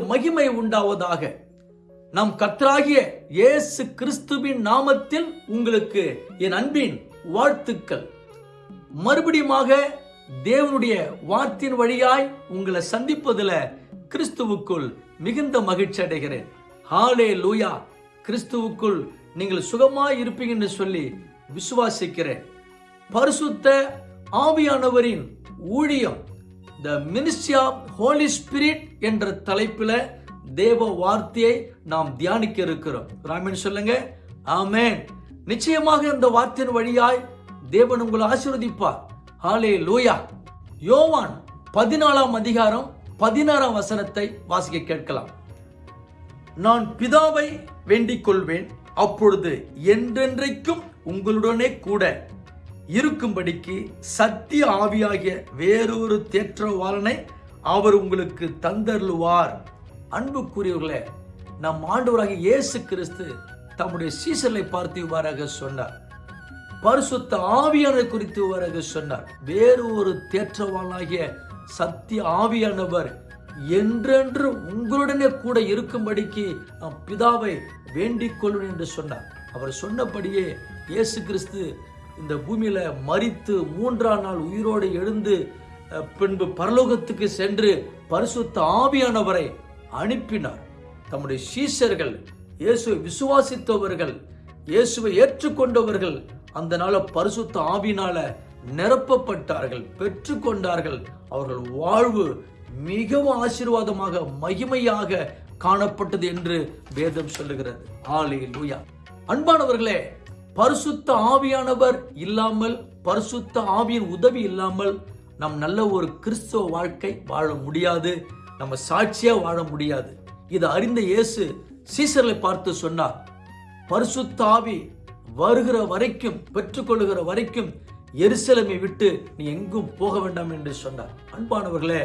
உண்டாவதாக. நம் கத்தராகிய இயேசு கிறிஸ்துவின் நாமத்தில் உங்களுக்கு என் அன்பின் வாழ்த்துக்கள். மறுபடியுமாக தேவனுடைய வார்த்தையின் வழியாய் உங்களை சந்திப்பதுல கிறிஸ்துவுக்குள் மிகுந்த மகிழ்ச்சி அடைகிறேன். ஹாலே லூயா கிறிஸ்துவுக்குள் நீங்கள் சுகமாய் இருப்பீங்கன்னு சொல்லி விசுவாசிக்கிறேன். பரிசுத்த ஆவியானவரின் ஊழியம் the ministry of holy spirit என்ற தலைப்பில் தேவ வார்த்தையை நாம் தியானிக்க இருக்கிறோம். ராமன் சொல்லுங்க ஆமேன். நிச்சயமாக இந்த வார்த்தையின் வழியாய் தேவன் உங்களை ஆசீர்வதிப்பார். ஹாலே லூயா யோவான் பதினாலாம் அதிகாரம் பதினாறாம் வசனத்தை வாசிக்க கேட்கலாம். நான் பிதாவை வேண்டிக் கொள்வேன் அப்பொழுது என்றென்றைக்கும் உங்களுடனே கூட இருக்கும்படிக்கு சத்திய ஆவியாகிய வேறொரு தேற்றவாளனை அவர் உங்களுக்கு தந்தருளுவார். அன்புக்குரியவர்களே நம் ஆண்டவராக இயேசு கிறிஸ்து தம்முடைய சீசலை பார்த்து இவ்வாறாக சொன்னார். பரிசுத்த ஆவியானதை குறித்து இவ்வாறாக சொன்னார். வேறு ஒரு தேற்றவாளாகிய சத்திய ஆவியானவர் என்றென்று உங்களுடனே கூட இருக்கும்படிக்கு நாம் பிதாவை வேண்டிக் கொள்வேன் என்று சொன்னார். அவர் சொன்னபடியே இயேசு கிறிஸ்து இந்த பூமியில மறித்து மூன்றாம் நாள் உயிரோடு எழுந்து பின்பு பரலோகத்துக்கு சென்று பரிசுத்த ஆவியானவரை அனுப்பினார். தம்முடைய சீசர்கள் இயேசுவை விசுவாசித்தவர்கள் இயேசுவை ஏற்றுக்கொண்டவர்கள் அந்த நாள பரிசுத்த ஆவினால நிரப்பப்பட்டார்கள் பெற்றுக்கொண்டார்கள். அவர்கள் வாழ்வு மிகவும் ஆசீர்வாதமாக மகிமையாக காணப்பட்டது என்று வேதம் சொல்லுகிறது. ஆலே லூயா அன்பானவர்களே பரிசுத்த ஆவியானவர் இல்லாமல் பரிசுத்த ஆவியின் உதவி இல்லாமல் நம் நல்ல ஒரு கிறிஸ்தவ வாழ்க்கை வாழ முடியாது நம்ம சாட்சியா வாழ முடியாது. இது அறிந்த இயேசு சீசர்களை பார்த்து சொன்னார் பரிசுத்த ஆவி வருகிற வரைக்கும் பெற்றுக்கொள்கிற வரைக்கும் எருசலேமை விட்டு நீ எங்கும் போக வேண்டாம் என்று சொன்னார். அன்பானவர்களே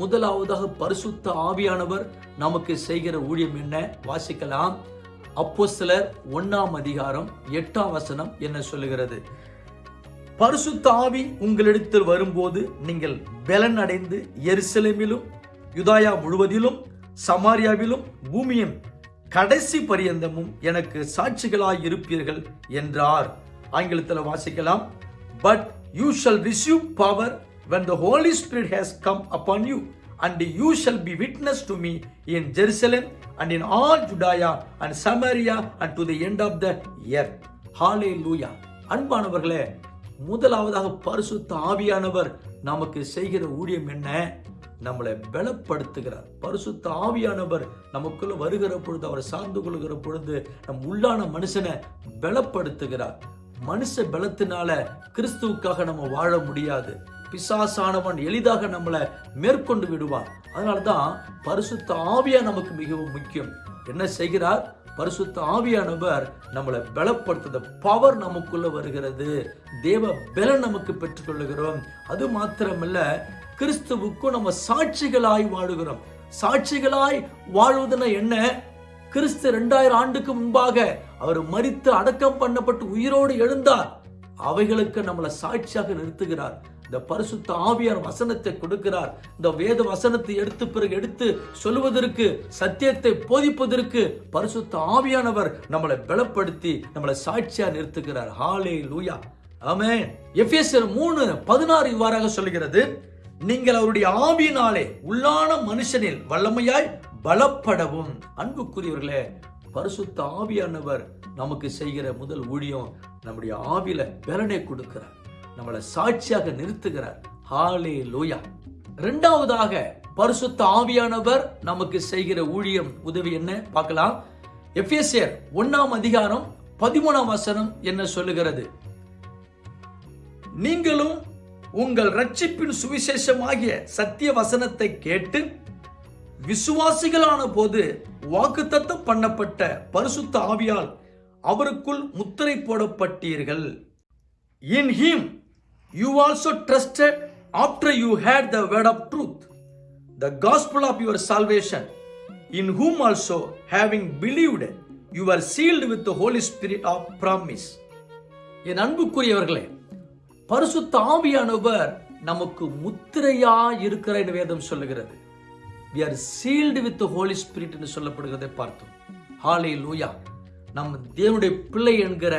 முதலாவதாக பரிசுத்த ஆவியானவர் நமக்கு செய்கிற ஊழியம் என்ன? வாசிக்கலாம். அப்போஸ்தலர் ஒன்னாம் அதிகாரம் எட்டாம் வசனம் என்ன சொல்லுகிறது? பரிசுத்த ஆவி உங்களிடத்தில் வரும்போது நீங்கள் பலன் அடைந்து எருசலேமிலும் யுதாயா முழுவதிலும் சமாரியாவிலும் பூமியின் கடைசி பரியந்தமும் எனக்கு சாட்சிகளாய் இருப்பீர்கள் என்றார். ஆங்கிலத்தில் வாசிக்கலாம். But you shall receive power when the holy spirit has come upon you and you shall be witness to me in jerusalem and in all judea and samaria and to the end of the earth. Hallelujah. அன்பானவர்களே முதலாவதாக பரிசுத்த ஆவியானவர் நமக்கு செய்கிற ஊழியம் என்ன? நம்மளை பலப்படுத்துகிறார். பரிசுத்த ஆவியானவர் நமக்குள்ள வருகிற பொழுது அவரை சார்ந்து கொள்கிற பொழுது நம் உள்ளான மனுஷனை பலப்படுத்துகிறார். மனுஷ பலத்தினால கிறிஸ்துவுக்காக நம்ம வாழ முடியாது. பிசாசானவன் எளிதாக நம்மளை மேற்கொண்டு விடுவான். அதனால தான் பரிசுத்த ஆவியா நமக்கு மிகவும் முக்கியம். என்ன செய்கிறார்? பரிசுத்த ஆவியானவர் நம்மளை பலப்படுத்துத பவர் நமக்குள்ள வருகிறது. தேவ பலன் நமக்கு பெற்றுக்கொள்ளுகிறோம் அது மாத்திரமல்ல கிறிஸ்துவுக்கும் நம்ம சாட்சிகளாய் வாழுகிறோம். சாட்சிகளாய் வாழ்வதுனா என்ன? கிறிஸ்து ரெண்டாயிரம் ஆண்டுக்கு முன்பாக அவர் மறித்து அடக்கம் பண்ணப்பட்டு உயிரோடு எழுந்தார். அவைகளுக்கு நம்மளை சாட்சியாக நிறுத்துகிறார். இந்த பரிசுத்த ஆவியார் வசனத்தை கொடுக்கிறார். இந்த வேத வசனத்தை எடுத்து பிறகு எடுத்து சொல்லுவதற்கு சத்தியத்தை போதிப்பதற்கு பரிசுத்த ஆவியானவர் நம்மளை பலப்படுத்தி நம்மளை சாட்சியா நிறுத்துகிறார். ஹாலே லூயா ஆமே எஃபேசியர் மூணு பதினாறு இவ்வாறாக சொல்லுகிறது. நீங்கள் அவருடைய ஆவியினாலே உள்ளான மனுஷனில் வல்லமையாய் பலப்படவும். அன்புக்குரியவர்களே பரிசுத்த ஆவியானவர் நமக்கு செய்கிற முதல் ஊழியம் நம்முடைய ஆவியில பலனை கொடுக்கிறார். நம்மளை சாட்சியாக நிறுத்துகிறார். ஹாலே லோயா இரண்டாவதாக பரிசுத்த ஆவியானவர் நமக்கு செய்கிற ஊழியம் உதவி என்ன? பார்க்கலாம். எஃப்எஸ்ஏர் ஒன்னாம் அதிகாரம் பதிமூணாம் வசனம் என்ன சொல்லுகிறது? நீங்களும் உங்கள் ரட்சிப்பின் சுவிசேஷமாகிய சத்திய வசனத்தை கேட்டு விசுவாசிகளான போது வாக்குத்தத்தம் பண்ணப்பட்ட பரிசுத்த ஆவியால் அவருக்குள் முத்திரை போடப்பட்டீர்கள். In him you also trusted after you heard the word of truth the gospel of your salvation in whom also having believed you are sealed with the holy spirit of promise என் அன்புக்குரியவர்களே பரிசுத்த ஆவியானவர் நமக்கு முத்திரையா இருக்கிற வேதம் சொல்லுகிறது. We are sealed with holy spirit என்று சொல்லப்படுகிறதை பார்த்தோம். ஹாலே லூயா நம் தேவனுடைய பிள்ளை என்கிற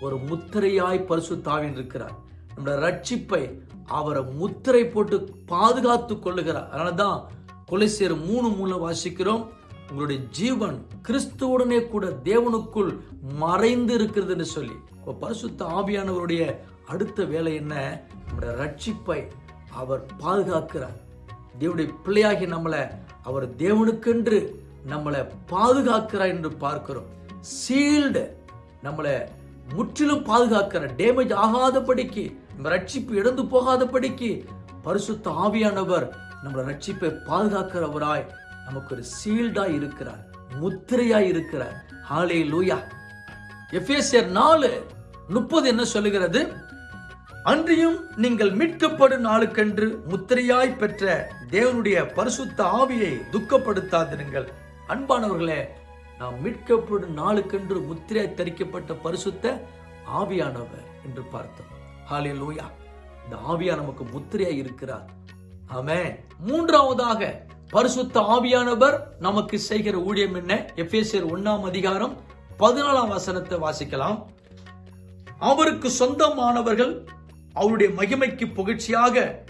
ஒரு முத்திரையாய் பரிசுத்தாவின் இருக்கிறார். நம்முடைய ரட்சிப்பை அவரை முத்திரை போட்டு பாதுகாத்து கொள்ளுகிறார். அதனால தான் கொலைசேர் மூணு மூணு வாசிக்கிறோம். உங்களுடைய ஜீவன் கிறிஸ்துவுடனே கூட தேவனுக்குள் மறைந்து இருக்கிறதுன்னு சொல்லி. பரிசுத்த ஆவியானவருடைய அடுத்த வேலை என்ன? நம்முடைய ரட்சிப்பை அவர் பாதுகாக்கிறார். தேவனுடைய பிள்ளையாகி நம்மளை அவர் தேவனுக்கென்று நம்மளை பாதுகாக்கிறார் என்று பார்க்கிறோம். சீல்டு நம்மளை முற்றிலும் பாதுகாக்கிற டேமேஜ் ஆகாதபடிக்கு ரட்சிப்பு இழந்து போகாதபடிக்கு பரிசுத்த ஆவியானவர் நம்மளை ரட்சிப்பை பாதுகாக்கிறவராய் நமக்கு ஒரு சீல்டா இருக்கிறார் முத்திரையாய் இருக்கிறார். ஹாலே லூயா எஃபேசியர் நாலு முப்பது என்ன சொல்லுகிறது? அன்றியும் நீங்கள் மீட்கப்படும் நாளுக்கென்று முத்திரையாய் பெற்ற தேவனுடைய பரிசுத்த ஆவியை துக்கப்படுத்தாதிருங்கள். அன்பானவர்களே நாம் மீட்கப்படும் நாளுக்கென்று முத்திரையாய் தரிக்கப்பட்ட பரிசுத்த ஆவியானவர் என்று பார்த்தோம். ஹாலே லூயா இந்த ஆவியா நமக்கு முத்திரையா இருக்கிறார். ஆமே மூன்றாவதாக பரிசுத்த ஆவியானவர் நமக்கு செய்கிற ஊழியம் என்ன? எஃபேசியர் ஒன்னாம் அதிகாரம் பதினாலாம் வசனத்தை வாசிக்கலாம். அவருக்கு சொந்தமானவர்கள் அவருடைய மகிமைக்கு புகழ்ச்சியாக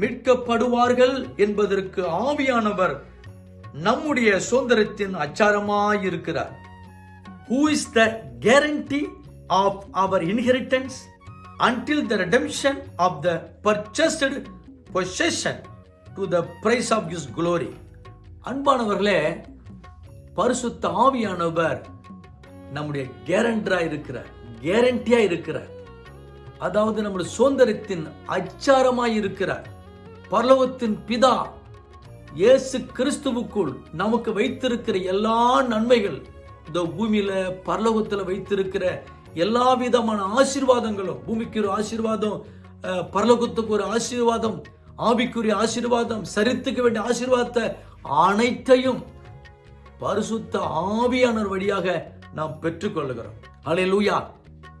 மீட்கப்படுவார்கள் என்பதற்கு ஆவியானவர் நம்முடைய சுதந்திரத்தின் அச்சாரமாயிருக்கிறார். Who is the guarantee of our inheritance until the redemption of the purchased possession to the price of his glory. அன்பானவர்களே பரிசுத்த ஆவியானவர் நம்முடைய கேரண்டரா இருக்கிறார் கேரண்டியா இருக்கிறார் அதாவது நம்முடைய சுதந்திரத்தின் அச்சாரமாய் இருக்கிறார் பரலோகத்தின் பிதா இயேசு கிறிஸ்துவுக்குள் நமக்கு வைத்திருக்கிற எல்லா நன்மைகள் இந்த பூமியில பரலோகத்தில் வைத்திருக்கிற எல்லா விதமான ஆசீர்வாதங்களும் பூமிக்கு ஒரு ஆசீர்வாதம் அஹ், பரலோகத்துக்கு ஒரு ஆசீர்வாதம் ஆவிக்குரிய ஆசீர்வாதம் சரித்துக்க வேண்டிய ஆசீர்வாதத்தை அனைத்தையும் பரிசுத்த ஆவியானவர் வழியாக நாம் பெற்றுக்கொள்கிறோம் லூயா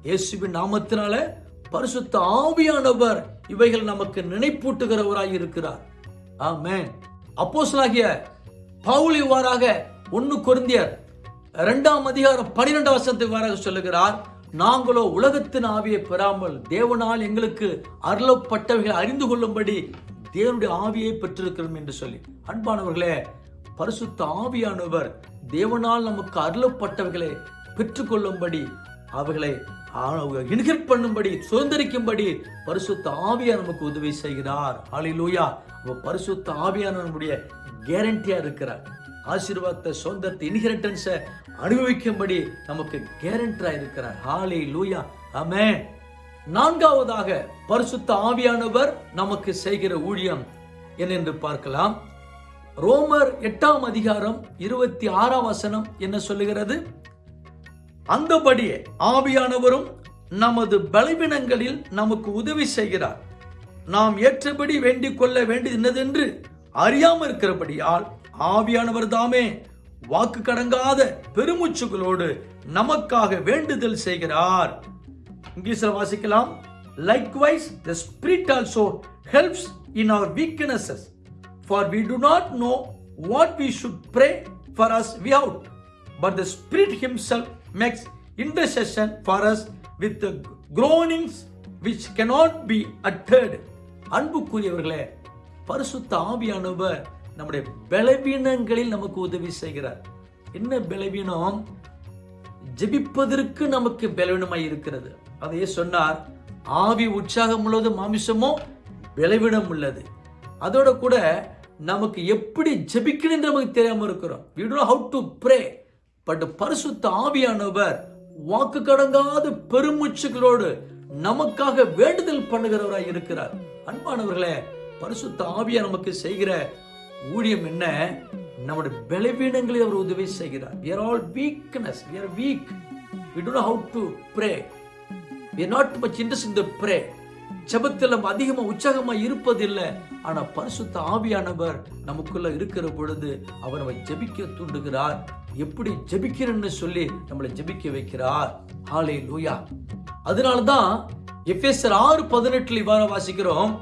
இயேசுவின் நாமத்தினால பரிசுத்த ஆவியானவர் இவைகள் நமக்கு நினைப்பூட்டுகிறவராய் இருக்கிறார். ஆமென் அப்போஸ்தலனாகிய பவுல் இவ்வாறாக ஒன்னு குருந்தியர் இரண்டாம் அதிகாரம் பனிரெண்டாம் வருஷத்துக்கு இவ்வாறாக சொல்லுகிறார். நாங்களோ உலகத்தின் ஆவியை பெறாமல் தேவனால் எங்களுக்கு அருளப்பட்டவைகளை அறிந்து கொள்ளும்படி தேவனுடைய ஆவியை பெற்றிருக்கிறோம் என்று சொல்லி. அன்பானவர்களே பரிசுத்த ஆவியானவர் தேவனால் நமக்கு அருளப்பட்டவைகளை பெற்றுக்கொள்ளும்படி அவைகளை இன்ஹிப் பண்ணும்படி சுதந்திரிக்கும்படி பரிசுத்த ஆவியா நமக்கு உதவி செய்கிறார். ஹalleluya. அப்ப பரிசுத்த ஆவியான நம்முடைய கேரண்டியா இருக்கிறார். ஆசீர்வாதத்தை சொந்தத்தை இன்ஹெரிட்டன்ஸை அனுபவிக்கும்படி நமக்கு கேரண்டரா இருக்கிறார். ஹாலே லூயா அமே நான்காவதாக பரிசுத்த ஆவியானவர் நமக்கு செய்கிற ஊழியம் என்னென்று பார்க்கலாம். ரோமர் எட்டாம் அதிகாரம் இருபத்தி ஆறாம் வசனம் என்ன சொல்லுகிறது? அந்தபடியே ஆவியானவரும் நமது பலவீனங்களில் நமக்கு உதவி செய்கிறார். நாம் ஏற்றபடி வேண்டிக் கொள்ள வேண்டியது என்னதென்று அறியாமல் இருக்கிறபடியால் ஆவியானவர் தாமே வாக்கு கடங்காத பெருமூச்சுகளோடு நமக்காக வேண்டுதல் செய்கிறார். இங்கிலீஷ்ல வாசிக்கலாம். Likewise the spirit also helps in our weaknesses for we do not know what we should pray for as we ought but the spirit himself makes intercession for us with groanings which cannot be uttered அன்புக்குரியவர்களே பரிசுத்த ஆவியானவர் நம்முடைய பலவீனங்களில் நமக்கு உதவி செய்கிறார். என்ன பலவீனம்? ஜெபிப்பதற்கு நமக்கு பலவீனமாய் இருக்கிறது. அதையே சொன்னார் ஆவி உற்சாகம் உள்ளது மாமிசமோ பலவீனம் உள்ளது. அதோட கூட நமக்கு எப்படி ஜெபிக்கணும் நமக்கு தெரியாமல் இருக்கிறோம். We don't know how but பரிசுத்த ஆவியானவர் வாக்கு கடங்காத பெருமூச்சுகளோடு நமக்காக வேண்டுதல் பண்ணுகிறவராய் இருக்கிறார். அன்பானவர்களே பரிசுத்த ஆவியா நமக்கு செய்கிற ஊழியம் என்ன? நம்முடைய பலவீனங்களில் அவர் உதவி செய்கிறார். We are all weakness we are weak we do know how to pray. We are not much interested in the ஜெபத்தில் நம்ம அதிகமா உற்சாகமா இருப்பதில்லை. ஆனா பரிசுத்த ஆவியானவர் நமக்குள்ள இருக்கிற பொழுது அவர் நம்மை ஜெபிக்க தூண்டுகிறார். எப்படி ஜெபிக்கிறேன்னு சொல்லி நம்மளை ஜெபிக்க வைக்கிறார். ஹாலே லூயா அதனாலதான் எஃப்எஸ்ஆர் ஆறு பதினெட்டுல இவ்வாறு வாசிக்கிறோம்.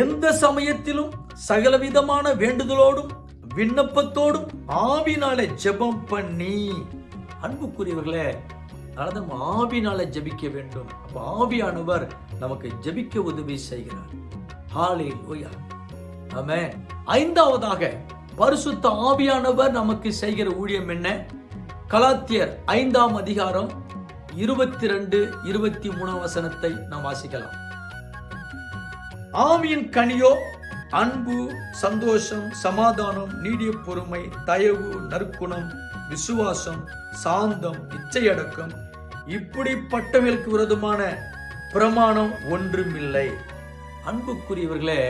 எந்த சமயத்திலும் சகலவிதமான வேண்டுதலோடும் விண்ணப்பத்தோடும் ஆவினாலே ஜெபம் பண்ணி. அன்புக்குரியவர்களே அதனால நம்ம ஆவினால ஜெபிக்க வேண்டும். அப்ப ஆவியானவர் நமக்கு ஜெபிக்க உதவி செய்கிறார். ஹாலே லூயா ஆமென் ஐந்தாவதாக பரிசுத்த ஆவியானவர் நமக்கு செய்கிற ஊழியம் என்ன? கலாத்தியர் ஐந்தாம் அதிகாரம் இருபத்தி ரெண்டு இருபத்தி மூணாம் வசனத்தை நாம் வாசிக்கலாம். ஆவியின் கனியோ அன்பு சந்தோஷம் சமாதானம் நீடிய பொறுமை தயவு நற்குணம் விசுவாசம் சாந்தம் இச்சையடக்கம் இப்படிப்பட்டவர்களுக்கு விரோதமான பிரமாணம் ஒன்றுமில்லை. அன்புக்குரியவர்களே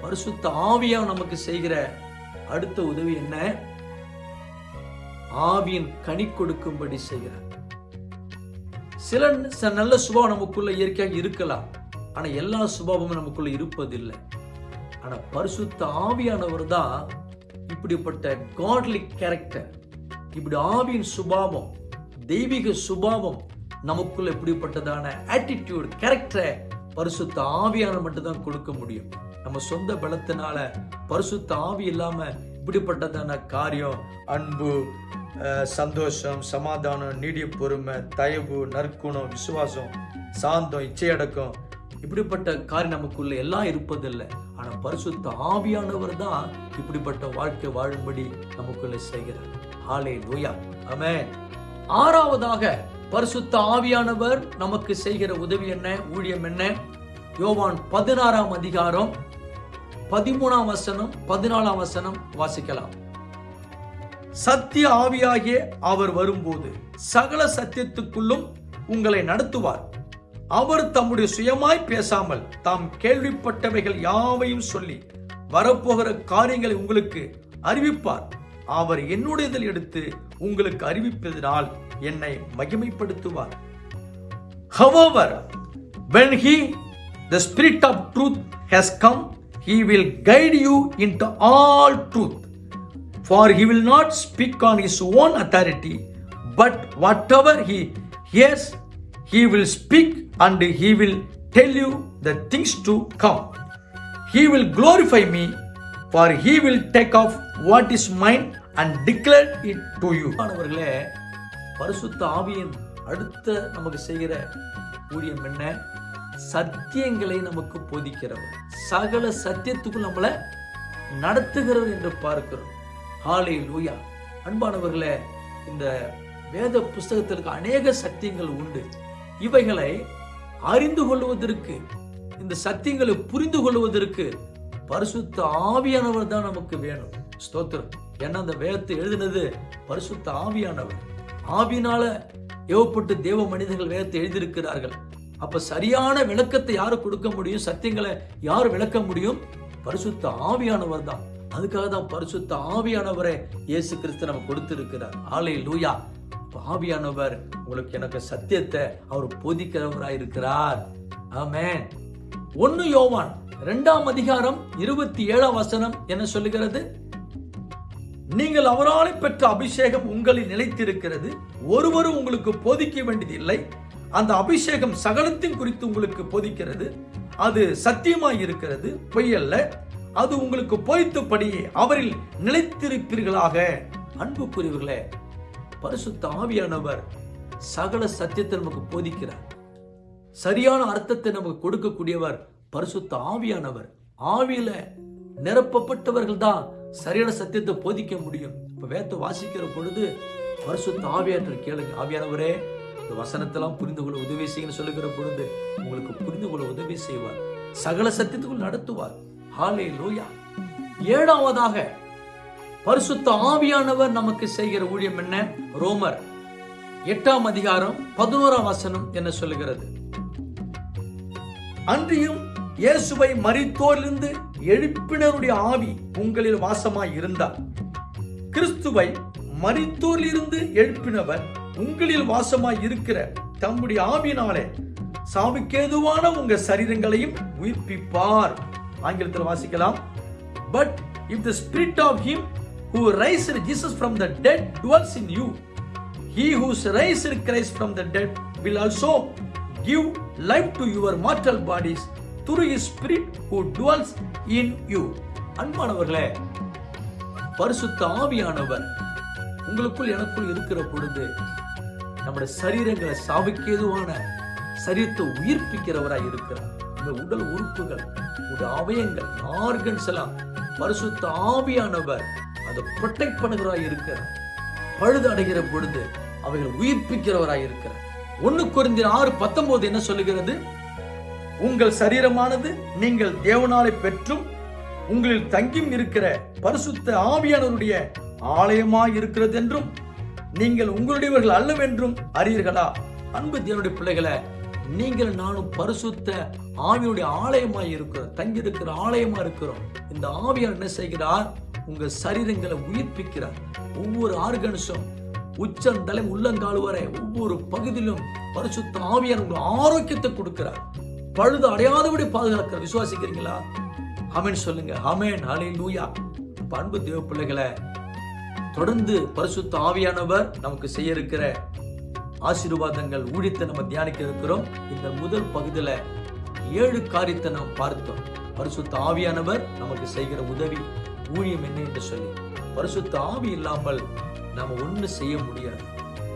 பரிசுத்த ஆவியா நமக்கு செய்கிற அடுத்த உதவி என்ன? ஆவியின் கனி கொடுக்கும்படி செய்கிறார். சில நல்ல சுபாவம் நமக்குள்ள இயற்கையாக இருக்கலாம். ஆனா எல்லா சுபாவமும் நமக்குள்ள இருப்பதில்லை. ஆனா பரிசுத்த ஆவியானவர் தான் இப்படிப்பட்ட காட்லி கேரக்டர் இப்படி ஆவியின் சுபாவம் தெய்வீக சுபாவம் நமக்குள்ள இப்படிப்பட்டதான ஆட்டிடியூட் கேரக்டரை பரிசுத்த ஆவியான மட்டும்தான் கொடுக்க முடியும். நம்ம சொந்த பலத்தினால பரிசுத்த ஆவி இல்லாம இப்படிப்பட்டதான காரியம் அன்பு சந்தோஷம் சமாதானம் நீடிய பொறுமை தயவு நற்குணம் விசுவாசம் சாந்தம் இச்சையடக்கம் இப்படிப்பட்ட காரியம் நமக்குள்ள எல்லாம் இருப்பதில்லை. ஆனா பரிசுத்த ஆவியானவர் தான் இப்படிப்பட்ட வாழ்க்கை வாழும்படி நமக்குள்ள செய்கிறார். ஆலே லூயா ஆமென் ஆறாவதாக பரிசுத்த ஆவியானவர் நமக்கு செய்கிற உதவி என்ன? ஊழியம் என்ன? யோவான் பதினாறாம் அதிகாரம் பதிமூணாம் வசனம் பதினாலாம் வசனம் வாசிக்கலாம். சத்திய ஆவியாகிய அவர் வரும்போது சகல சத்தியத்துக்குள்ளும் உங்களை நடத்துவார். அவர் தம்முடைய சுயமாய் பேசாமல் தாம் கேள்விப்பட்டவைகள் யாவையும் சொல்லி வரப்போகிற காரியங்களை உங்களுக்கு அறிவிப்பார் அவர் என்னுடையதில் எடுத்து உங்களுக்கு அறிவிப்பதனால் என்னை மகிமைப்படுத்துவார் However, when he, the Spirit of truth, has come, he will guide you into all truth. For he will not speak on his own authority, but whatever he hears, he will speak and he will tell you the things to come. He will glorify me, for he will take off what is mine and declare it to you. மாணவர்களே பரிசுத்த ஆவியின் அடுத்த நமக்கு செய்கிற ஊழியம் என்ன? சத்தியங்களை நமக்கு போதிக்கிறவர். சகல சத்தியத்துக்குள் நம்மளை நடத்துகிறவர் என்று பார்க்கிறோம். ஆலை லூயா அன்பானவர்களே இந்த வேத புஸ்தகத்திற்கு அநேக சத்தியங்கள் உண்டு. இவைகளை அறிந்து கொள்வதற்கு இந்த சத்தியங்களை புரிந்து கொள்வதற்கு பரிசுத்த ஆவியானவர் தான் நமக்கு வேணும். ஸ்தோத்திரம். ஏன்னா அந்த வேதத்தை எழுதினது பரிசுத்த ஆவியானவர். ஆவினால ஏவப்பட்டு தேவ மனிதர்கள் வேதத்தை எழுதியிருக்கிறார்கள். அப்ப சரியான விளக்கத்தை யாரு கொடுக்க முடியும்? சத்தியங்களை யார் விளக்க முடியும்? பரிசுத்த ஆவியானவர் தான். அதுக்காக தான் பரிசுத்த ஆவியானவரை இயேசு கிறிஸ்து நம்ம கொடுத்திருக்கிறார். ஆலை லூயா பாவியானவர் ஆவியானவர் உங்களுக்கு எனக்கு சத்தியத்தை அவர் போதிக்கிறவராய் இருக்கிறார் ஆமேன். ஒன்னு யோவான் இரண்டாம் அதிகாரம் இருபத்தி ஏழாம் வசனம் என்ன சொல்லுகிறது? நீங்கள் அவரால் பெற்ற அபிஷேகம் உங்களில் நிலைத்திருக்கிறது. ஒருவரும் உங்களுக்கு போதிக்க வேண்டியதில்லை. அந்த அபிஷேகம் சகலத்தின் குறித்து உங்களுக்கு போதிக்கிறது. அது சத்தியமாய் இருக்கிறது பொய்யல்ல. அது உங்களுக்கு போய்த்தபடியே அவரில் நிலைத்திருப்பீர்களாக அன்புக்குரியவர்களே பரிசுத்த ஆவியானவர் சகல சத்தியத்தை நமக்கு போதிக்கிறார். சரியான அர்த்தத்தை நமக்கு கொடுக்கக்கூடியவர் பரிசுத்த ஆவியானவர். ஆவியில நிரப்பப்பட்டவர்கள் தான் சரியான சத்தியத்தை போதிக்க முடியும். இப்ப வேத்த வாசிக்கிற பொழுது பரிசுத்த ஆவியாற்ற கேளுங்க. ஆவியானவரே இந்த வசனத்தெல்லாம் புரிந்து கொள்ள உதவி செய்யுன்னு சொல்லுகிற பொழுது உங்களுக்கு புரிந்து கொள்ள உதவி செய்வார். சகல சத்தியத்துக்குள் நடத்துவார். ஹாலே லோயா ஏழாவதாக பரிசுத்த ஆவியானவர் நமக்கு செய்கிற ஊழியம் என்ன? ரோமர் எட்டாம் அதிகாரம் பதினோராம் வசனம் என்ன சொல்லுகிறது? அன்றியும் இயேசுவை மறித்தோரிலிருந்து எழுப்பினருடைய ஆவி உங்களில் வாசமாய் இருந்தார். கிறிஸ்துவை மறித்தோரிலிருந்து எழுப்பினவர் உங்களில் வாசமாய் இருக்கிற தம்முடைய ஆவியினாலே சாவுக்கேதுவான உங்க சரீரங்களையும் உயிர்ப்பிப்பார். ஆங்கிலத்தில் வாசிக்கலாம். But if the spirit of him who raised Jesus from the dead dwells in you He who raised Christ from the dead will also give life to your mortal bodies through his spirit who dwells in you. அன்பானவர்களே பரிசுத்த ஆவியானவர் உங்களுக்குள் எனக்குள் இருக்கிற பொழுது நம்முடைய சரீரங்களை சாவுக்கேதுவான சரீரத்தை உயிர்ப்பிக்கிறவராய் இருக்கிறார் இந்த உடல் உறுப்புகள் உடைய அவயங்கள் ஆர்கன்ஸ் எல்லாம் பரிசுத்த ஆவியானவர் அதை ப்ரொடெக்ட் பண்ணுகிறவராய் இருக்கிறார். பழுது அடைகிற பொழுது அவைகள் உயிர்ப்பிக்கிறவராய் இருக்கிறார். ஒன்னு குறைந்த ஆறு பத்தொன்பது என்ன சொல்லுகிறது? உங்கள் சரீரமானது நீங்கள் தேவனாலை பெற்றும் உங்களில் தங்கியும் இருக்கிற பரிசுத்த ஆவியானவருடைய ஆலயமாய் இருக்கிறது என்றும் நீங்கள் உங்களுடையவர்கள் அல்லவென்றும் அறியீர்களா? அன்பு தேவனுடைய பிள்ளைகளை நீங்கள் நானும் பரிசுத்த ஆவியுடைய ஆலயமாய் இருக்கிறோம் தங்கி இருக்கிற ஆலயமா இருக்கிறோம். இந்த ஆவியார் என்ன செய்கிறார்? உங்க சரீரங்களை உயிர்ப்பிக்கிறார். ஒவ்வொரு ஆர்கன்ஸும் உச்சந்தலை உள்ளங்கால் வரை ஒவ்வொரு பகுதியிலும் பரிசுத்த ஆவியார் உங்களுக்கு ஆரோக்கியத்தை கொடுக்கிறார். பழுது அடையாதபடி பாதுகாக்கிற விசுவாசிக்கிறீங்களா? அமேன் சொல்லுங்க. அமேன் அலை லூயா பண்பு தேவ பிள்ளைகளை தொடர்ந்து பரிசுத்த ஆவியானவர் நமக்கு செய்ய இருக்கிற ஆசீர்வாதங்கள் ஊழித்து நம்ம தியானிக்க இருக்கிறோம். இந்த முதல் பகுதியில ஏழு காரியத்தை நாம் பார்த்தோம். பரிசுத்த ஆவியானவர் நமக்கு செய்கிற உதவி. ஊழியம் என்ன என்று சொல்லி. பரிசுத்த ஆவி இல்லாமல் நாம் ஒன்று செய்ய முடியாது.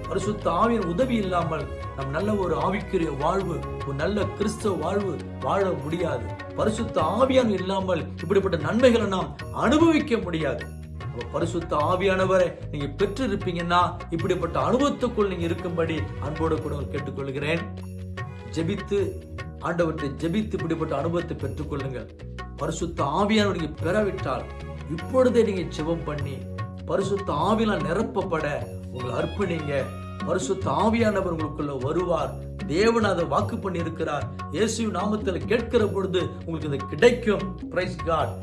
பரிசுத்த ஆவியின் உதவி இல்லாமல் நம் நல்ல ஒரு ஆவிக்குரிய வாழ்வு ஒரு நல்ல கிறிஸ்தவ வாழ்வு வாழ முடியாது. பரிசுத்த ஆவியான இல்லாமல் இப்படிப்பட்ட நன்மைகளை நாம் அனுபவிக்க முடியாது. பரிசுத்த ஆவியானவரை நீங்க பெற்று இருப்பீங்கன்னா இப்படிப்பட்ட அனுபவத்துக்குள் நீங்க இருக்கும்படி அன்போடு கூட கேட்டுக்கொள்கிறேன். ஜெபித்து ஆண்டவற்றை ஜெபித்து இப்படிப்பட்ட அனுபவத்தை பெற்றுக்கொள்ளுங்கள். பரிசுத்த ஆவியானவர் பெறவிட்டால் இப்பொழுதே நீங்க ஜெபம் பண்ணி பரிசுத்த ஆவிலாம் நிரப்பப்பட உங்களை அர்ப்பணிங்க. பரிசுத்த ஆவியானவர் உங்களுக்குள்ள வருவார். தேவன் அதை வாக்கு பண்ணி இருக்கிறார் இயேசு நாமத்தில் கேட்கிற பொழுது உங்களுக்கு இது கிடைக்கும். பிரைஸ் காட்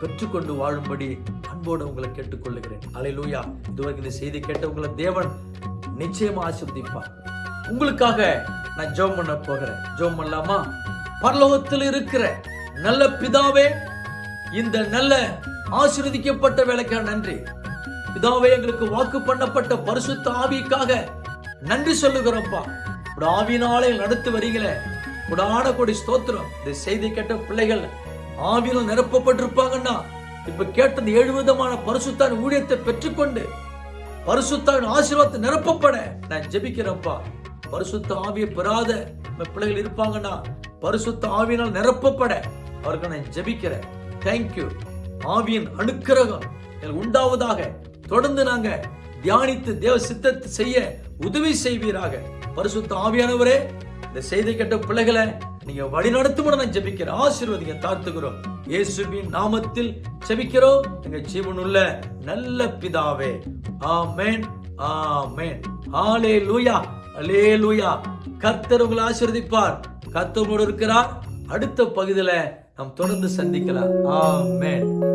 பெற்றுக்கொண்டு வாழும்படி அன்போடு உங்களை கேட்டுக்கொள்ளுகிறேன் அலையிலூயா இதுவரைக்கும் இந்த செய்தி கேட்டவங்களை தேவன் நிச்சயமா ஆசிர்வதிப்பார். உங்களுக்காக நான் ஜெபம் பண்ண போகிறேன். ஜெபம் பண்ணலாமா? பரலோகத்தில் இருக்கிற நல்ல பிதாவே இந்த நல்ல ஆசிர்வதிக்கப்பட்ட வேலைக்காக நன்றி. இதாவே எங்களுக்கு வாக்கு பண்ணப்பட்ட பரிசுத்த ஆவிக்காக நன்றி சொல்லுகிறோம்ப்பா. உட ஆவினாலே நடத்து வரீங்களே உடான கொடி ஸ்தோத்திரம். இந்த செய்தி கேட்ட பிள்ளைகள் ஆவியிலும் நிரப்பப்பட்டிருப்பாங்கன்னா இப்ப கேட்டது ஏழு விதமான பரிசுத்தான் ஊழியத்தை பெற்றுக்கொண்டு பரிசுத்தான் ஆசீர்வாதத்தை நிரப்பப்பட நான் ஜெபிக்கிறேன்ப்பா. பரிசுத்த ஆவியை பெறாத பிள்ளைகள் இருப்பாங்கன்னா பரிசுத்த ஆவியினால் நிரப்பப்பட அவருக்கு நான் ஜெபிக்கிறேன். தேங்க்யூ ஆவியின் அனுக்கிரகம். உண்டாவதாக தொடர்ந்து நாங்க தியானித்து தேவ சித்தத்தை செய்ய உதவி செய்வீராக. பரிசுத்த ஆவியானவரே இந்த செய்தி கேட்ட பிள்ளைகளை நீங்க வழி நடத்தும் நான் ஜெபிக்கிறேன் ஆசீர்வதிங்க தாழ்த்துகிறோம் இயேசுவின் நாமத்தில் ஜெபிக்கிறோம். எங்க ஜீவனுள்ள நல்ல பிதாவே ஆமேன் ஆமேன். ஆலே லூயா அலே லூயா கர்த்தர் உங்களை ஆசீர்வதிப்பார். கர்த்தரோடு இருக்கிறார். அடுத்த பகுதியில நாம் தொடர்ந்து சந்திக்கலாம். ஆமேன்.